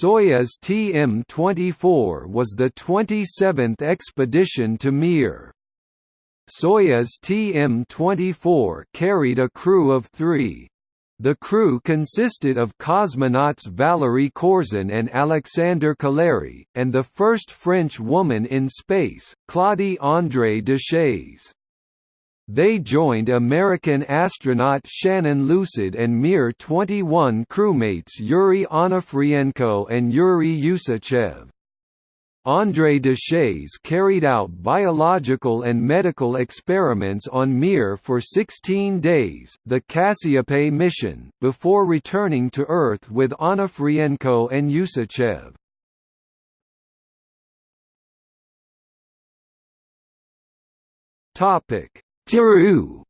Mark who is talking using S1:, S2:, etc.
S1: Soyuz TM-24 was the 27th expedition to Mir. Soyuz TM-24 carried a crew of three. The crew consisted of cosmonauts Valery Korzun and Alexander Kaleri, and the first French woman in space, Claudie André Deshays. They joined American astronaut Shannon Lucid and Mir-21 crewmates Yuri Onufrienko and Yuri Usachev. André Deshays carried out biological and medical experiments on Mir for 16 days the Cassiopée mission, before returning to Earth with Onufrienko and Usachev. Topic: Tiru